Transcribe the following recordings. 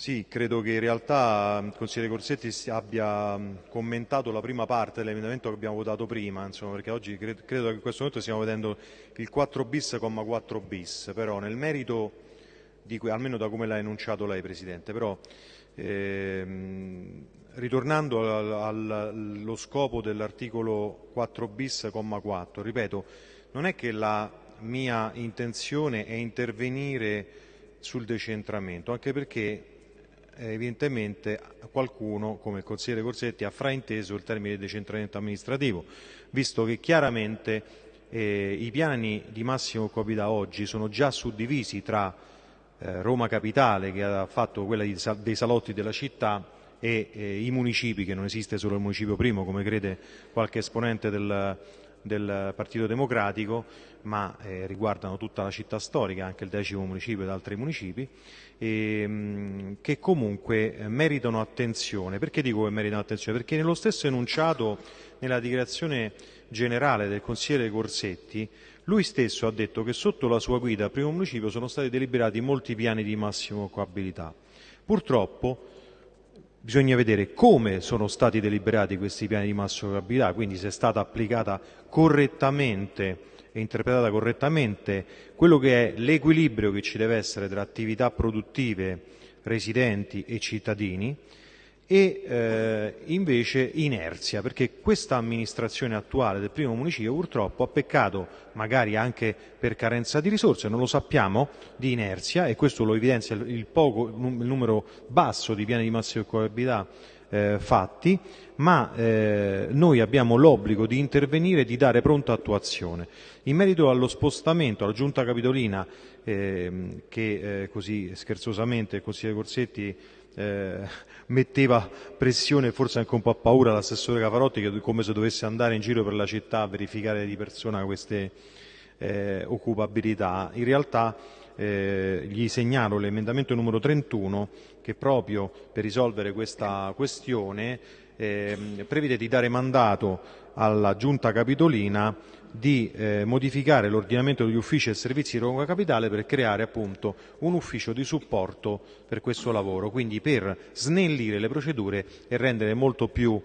Sì, credo che in realtà il consigliere Corsetti abbia commentato la prima parte dell'emendamento che abbiamo votato prima, insomma, perché oggi credo, che in questo momento stiamo vedendo il 4 bis, 4 bis, però nel merito, di, almeno da come l'ha enunciato lei Presidente, però ehm, ritornando allo scopo dell'articolo 4 bis, 4, ripeto, non è che la mia intenzione è intervenire sul decentramento, anche perché evidentemente qualcuno, come il consigliere Corsetti, ha frainteso il termine decentramento amministrativo, visto che chiaramente eh, i piani di massimo occupabilità oggi sono già suddivisi tra eh, Roma Capitale, che ha fatto quella di, dei salotti della città, e eh, i municipi, che non esiste solo il municipio primo, come crede qualche esponente del, del Partito Democratico, ma eh, riguardano tutta la città storica, anche il decimo municipio ed altri municipi, e, ehm, che comunque eh, meritano attenzione. Perché dico che meritano attenzione? Perché nello stesso enunciato, nella dichiarazione generale del consigliere Corsetti, lui stesso ha detto che sotto la sua guida al primo municipio sono stati deliberati molti piani di massima occupabilità. Purtroppo Bisogna vedere come sono stati deliberati questi piani di massima probabilità, quindi se è stata applicata correttamente e interpretata correttamente quello che è l'equilibrio che ci deve essere tra attività produttive, residenti e cittadini e eh, invece inerzia, perché questa amministrazione attuale del primo municipio purtroppo ha peccato, magari anche per carenza di risorse, non lo sappiamo, di inerzia e questo lo evidenzia il, poco, il numero basso di piani di massima occupabilità eh, fatti, ma eh, noi abbiamo l'obbligo di intervenire e di dare pronta attuazione. In merito allo spostamento alla Giunta Capitolina, eh, che eh, così scherzosamente il consigliere Corsetti eh, metteva pressione e forse anche un po' a paura l'assessore Cavarotti che come se dovesse andare in giro per la città a verificare di persona queste eh, occupabilità. In realtà eh, gli segnalo l'emendamento numero 31 che proprio per risolvere questa questione eh, prevede di dare mandato alla Giunta Capitolina di eh, modificare l'ordinamento degli uffici e servizi di Roma Capitale per creare appunto un ufficio di supporto per questo lavoro, quindi per snellire le procedure e rendere molto più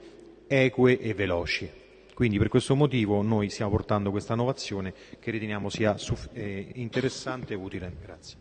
eque e veloci. Quindi per questo motivo noi stiamo portando questa innovazione che riteniamo sia eh, interessante e utile. Grazie.